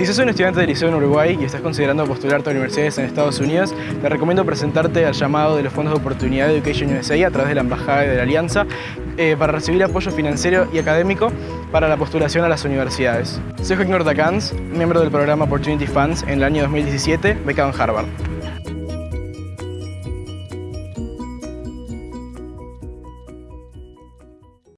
Si sos un estudiante de liceo en Uruguay y estás considerando postularte a universidades en Estados Unidos, te recomiendo presentarte al llamado de los fondos de oportunidad de Education USA a través de la Embajada de la Alianza eh, para recibir apoyo financiero y académico para la postulación a las universidades. Soy Joaquín Ortacans, miembro del programa Opportunity Funds en el año 2017, becado en Harvard.